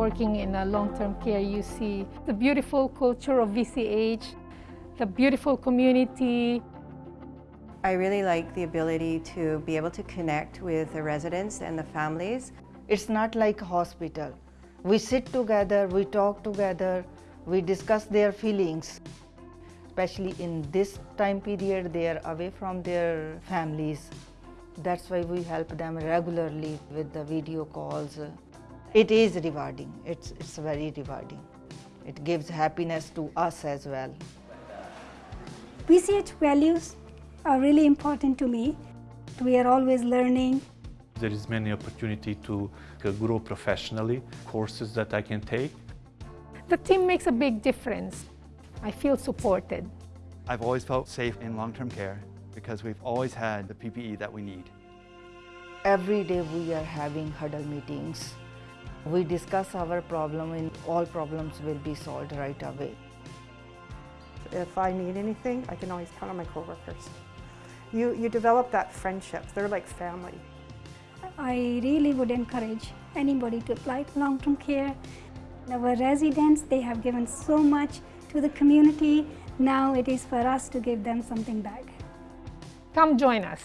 working in a long-term care, you see the beautiful culture of VCH, the beautiful community. I really like the ability to be able to connect with the residents and the families. It's not like a hospital. We sit together, we talk together, we discuss their feelings. Especially in this time period, they are away from their families. That's why we help them regularly with the video calls. It is rewarding. It's, it's very rewarding. It gives happiness to us as well. PCH values are really important to me. We are always learning. There is many opportunity to uh, grow professionally, courses that I can take. The team makes a big difference. I feel supported. I've always felt safe in long-term care because we've always had the PPE that we need. Every day we are having huddle meetings. We discuss our problem and all problems will be solved right away. If I need anything, I can always count on my coworkers. You, you develop that friendship. They're like family. I really would encourage anybody to apply to long-term care. Our residents, they have given so much to the community. Now it is for us to give them something back. Come join us.